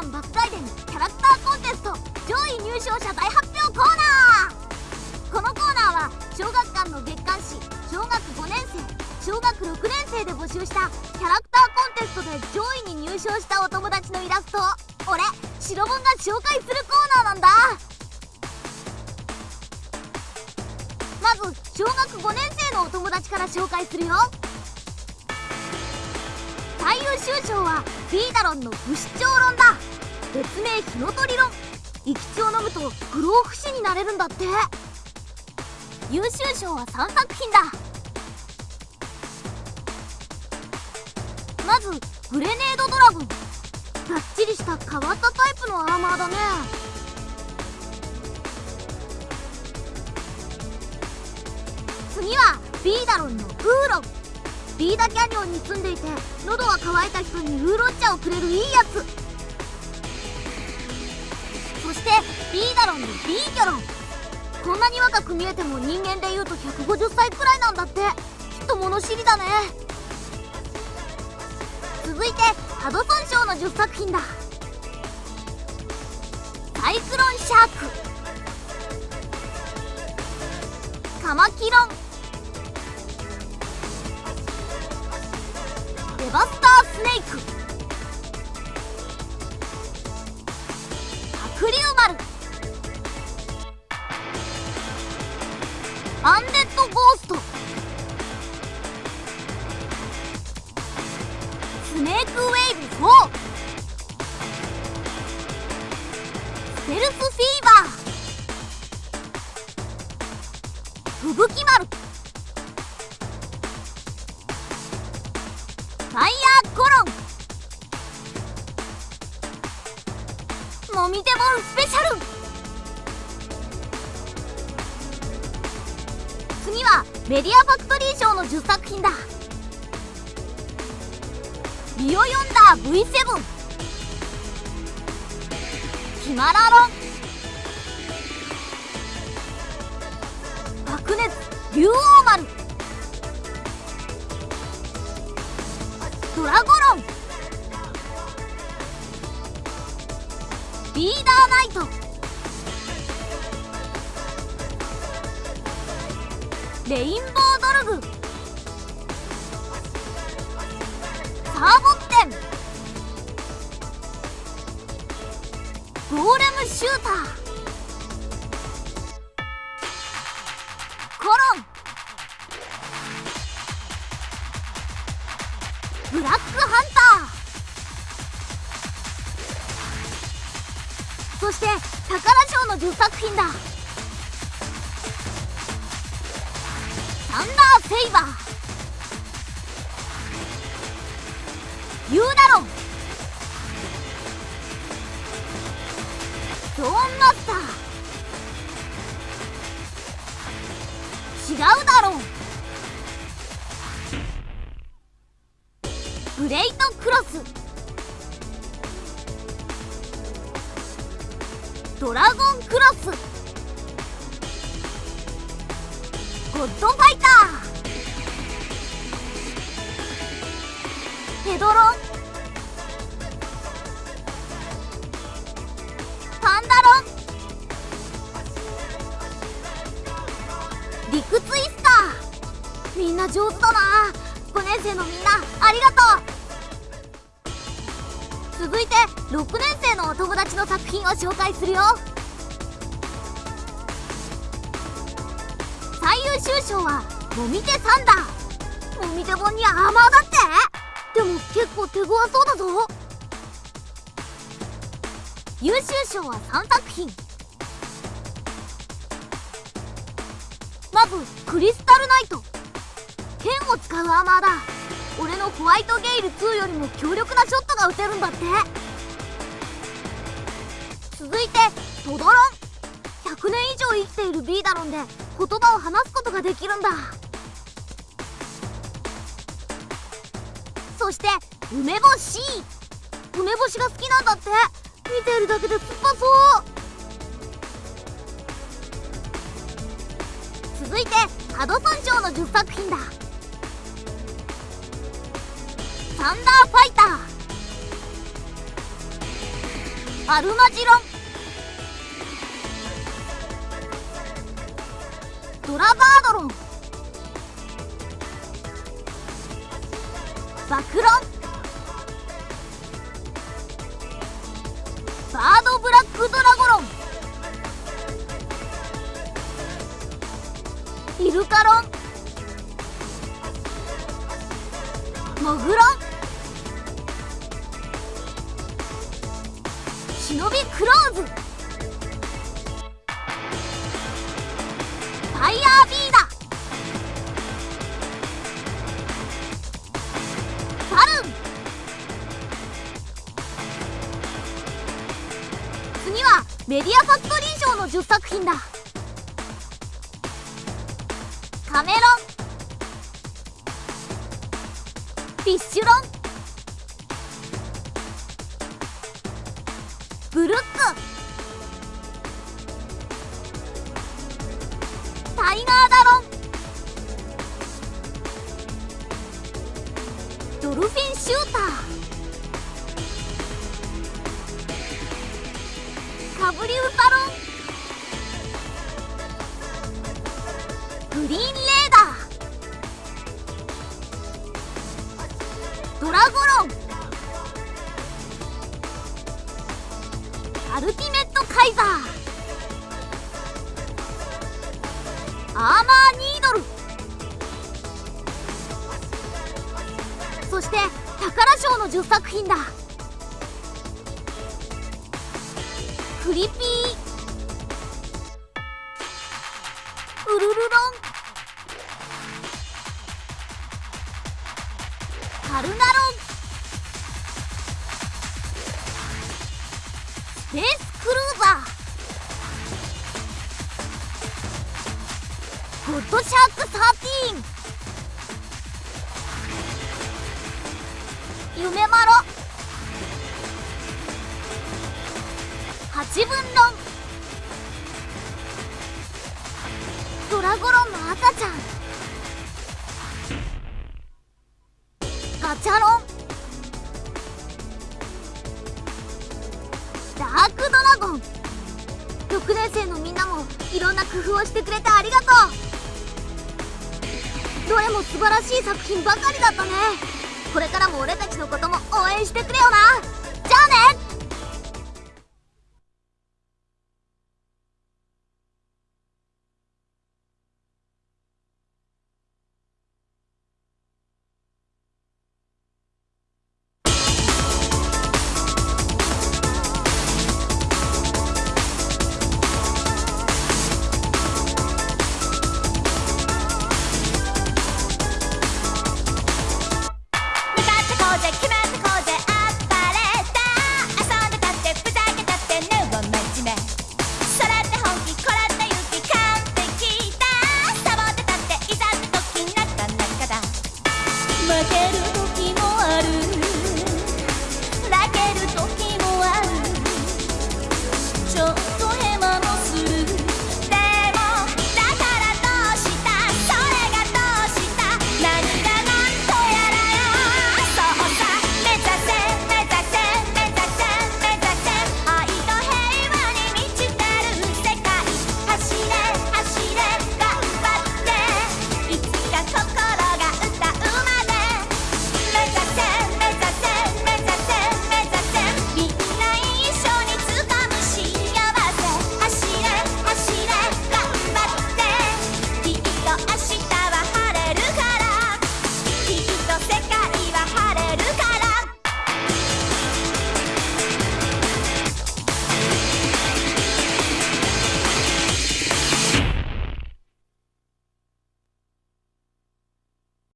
マン爆外伝キャラクターコンテスト上位入賞者大発表コーナーこのコーナーは小学館の月刊誌小学5年生小学6年生で募集したキャラクターコンテストで上位に入賞したお友達のイラストを俺白本が紹介するコーナーなんだまず小学5年生のお友達から紹介するよ最優秀賞はフィーダロンの不死鳥論だ。別名火の鳥論。生き血を飲むと不老不死になれるんだって。優秀賞は3作品だ。まずグレネードドラゴン。がっちりした変わったタイプのアーマーだね。次はビーダロンのウーロン。ビーダキャニオンに住んでいて喉が渇いた人にウーロン茶をくれるいいやつ。そしてビーダロンのビーギョロン。こんなに若く見えても人間でいうと150歳くらいなんだって。きっと物知りだね。続いてハドソン賞の10作品だ。サイクロンシャーク。カマキロン。デバスタースネーク。白竜丸。アンデッドゴースト。スネークウェイブ4ステルスフィスペシャル。次はメディアファクトリー賞の10作品だ。ビオヨンダー V7 ヒマラロン。白熱竜王丸。ドラゴロン。リーダーナイト。レインボードルグ。サーボッテン。ゴーレムシューター。コロン。ブラックハンター。そして宝賞の10作品だ。サンダーセイバー。ユーナロン。ドーンマスター。ドラゴンクロス。ゴッドファイター。ヘドロン。パンダロン。リクツイスター。みんな上手だな。5年生のみんなありがとう。続いて6年生のお友達の作品を紹介するよ。最優秀賞はもみ手サンダーもみ手本にアーマーだって。でも結構手強そうだぞ。優秀賞は3作品。まずクリスタルナイト。剣を使うアーマーだ。俺のホワイトゲイル2よりも強力なショットが撃てるんだって。続いてトドロン。100年以上生きているビーダロンで言葉を話すことができるんだ。そして梅干し。梅干しが好きなんだって。見ているだけで酸っぱそう続いてハドソン賞の10作品だ。サンダーファイター。アルマジロン。ドラバードロン。バクロン。10作品だ。カメロン。フィッシュロン。ブルック。タイガーダロンドルフィンシューター。カブリウタロン。グリーンレーダー。ドラゴロン。アルティメットカイザー。アーマーニードル。そして宝賞の10作品だ。クリピーゴッドシャーク13夢マロ。八分論。ドラゴロンの赤ちゃん。ガチャロン。ダークドラゴン。6年生のみんなもいろんな工夫をしてくれてありがとう。どれも素晴らしい作品ばかりだったねこれからも俺たちのことも応援してくれよな。じゃあね。